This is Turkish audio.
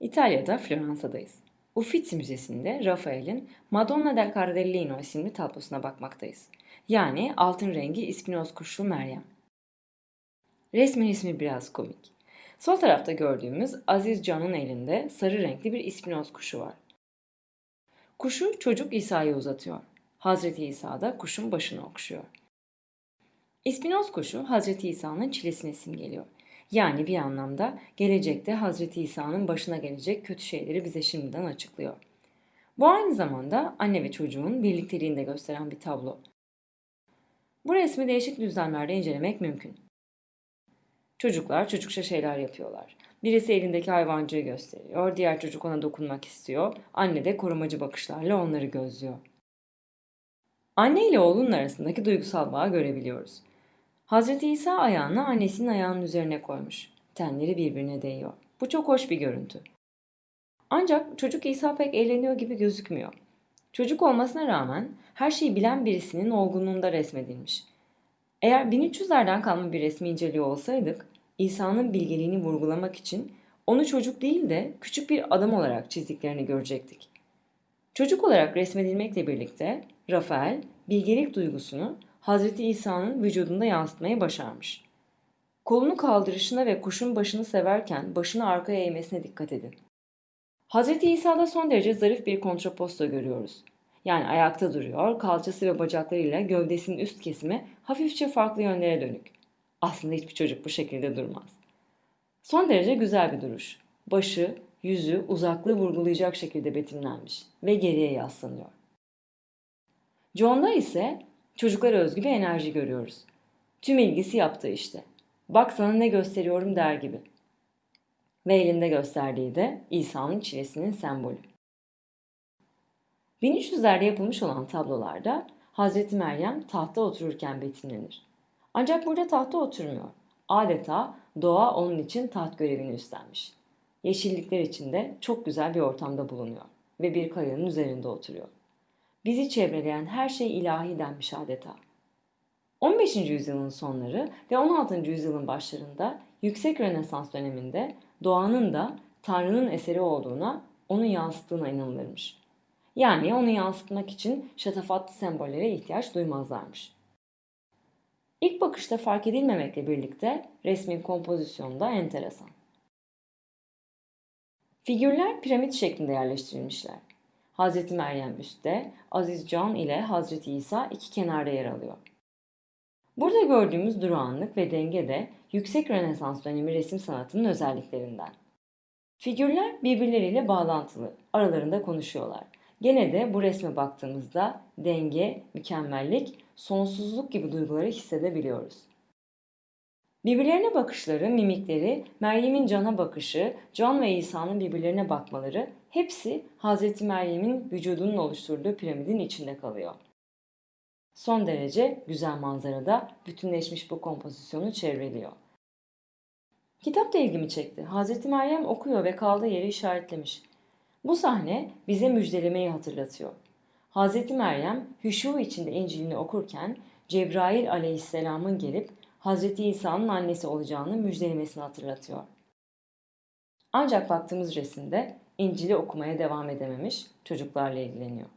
İtalya'da Floransa'dayız. Uffizi Müzesi'nde Rafael'in Madonna del Cardellino isimli tablosuna bakmaktayız. Yani altın rengi ispinoz kuşlu Meryem. Resmin ismi biraz komik. Sol tarafta gördüğümüz Aziz Can'ın elinde sarı renkli bir ispinoz kuşu var. Kuşu çocuk İsa'ya uzatıyor. Hazreti İsa da kuşun başını okşuyor. İspinoz kuşu Hazreti İsa'nın çilesini simgeliyor. Yani bir anlamda gelecekte Hazreti İsa'nın başına gelecek kötü şeyleri bize şimdiden açıklıyor. Bu aynı zamanda anne ve çocuğun birlikteliğini de gösteren bir tablo. Bu resmi değişik düzlemlerde incelemek mümkün. Çocuklar çocukça şeyler yapıyorlar. Birisi elindeki hayvancığı gösteriyor, diğer çocuk ona dokunmak istiyor, anne de korumacı bakışlarla onları gözlüyor. Anne ile oğlunun arasındaki duygusal bağı görebiliyoruz. Hazreti İsa ayağını annesinin ayağının üzerine koymuş. Tenleri birbirine değiyor. Bu çok hoş bir görüntü. Ancak çocuk İsa pek eğleniyor gibi gözükmüyor. Çocuk olmasına rağmen her şeyi bilen birisinin olgunluğunda resmedilmiş. Eğer 1300'lerden kalma bir resmi inceliyor olsaydık, İsa'nın bilgeliğini vurgulamak için onu çocuk değil de küçük bir adam olarak çizdiklerini görecektik. Çocuk olarak resmedilmekle birlikte Rafael bilgelik duygusunu Hazreti İsa'nın vücudunda yansıtmayı başarmış. Kolunu kaldırışına ve kuşun başını severken başını arkaya eğmesine dikkat edin. Hazreti İsa'da son derece zarif bir kontraposto görüyoruz. Yani ayakta duruyor, kalçası ve bacaklarıyla gövdesinin üst kesimi hafifçe farklı yönlere dönük. Aslında hiçbir çocuk bu şekilde durmaz. Son derece güzel bir duruş. Başı, yüzü uzaklığı vurgulayacak şekilde betimlenmiş ve geriye yaslanıyor. John'da ise çocuklara özgü bir enerji görüyoruz. Tüm ilgisi yaptığı işte. Bak sana ne gösteriyorum der gibi. Ve elinde gösterdiği de İsa'nın çilesinin sembolü. 1300'lerde yapılmış olan tablolarda Hazreti Meryem tahta otururken betimlenir. Ancak burada tahta oturmuyor. Adeta doğa onun için taht görevini üstlenmiş. Yeşillikler içinde çok güzel bir ortamda bulunuyor ve bir kayanın üzerinde oturuyor. Bizi çevreleyen her şey ilahi denmiş adeta. 15. yüzyılın sonları ve 16. yüzyılın başlarında yüksek Rönesans döneminde doğanın da Tanrı'nın eseri olduğuna, onu yansıttığına inanılırmış. Yani onu yansıtmak için şatafatlı sembollere ihtiyaç duymazlarmış. İlk bakışta fark edilmemekle birlikte resmin kompozisyonu da enteresan. Figürler piramit şeklinde yerleştirilmişler. Hazreti Meryem üstte, Aziz Can ile Hazreti İsa iki kenarda yer alıyor. Burada gördüğümüz durağanlık ve denge de yüksek Rönesans dönemi resim sanatının özelliklerinden. Figürler birbirleriyle bağlantılı, aralarında konuşuyorlar. Gene de bu resme baktığımızda denge, mükemmellik, sonsuzluk gibi duyguları hissedebiliyoruz. Birbirlerine bakışları, mimikleri, Meryem'in Can'a bakışı, Can ve İsa'nın birbirlerine bakmaları hepsi Hz. Meryem'in vücudunun oluşturduğu piramidin içinde kalıyor. Son derece güzel manzarada bütünleşmiş bu kompozisyonu çevreliyor. Kitap da ilgimi çekti. Hz. Meryem okuyor ve kaldığı yeri işaretlemiş. Bu sahne bize müjdelemeyi hatırlatıyor. Hz. Meryem hüşu içinde İncil'ini okurken Cebrail aleyhisselamın gelip Hz. İsa'nın annesi olacağını müjdelemesini hatırlatıyor. Ancak baktığımız resimde İncil'i okumaya devam edememiş, çocuklarla ilgileniyor.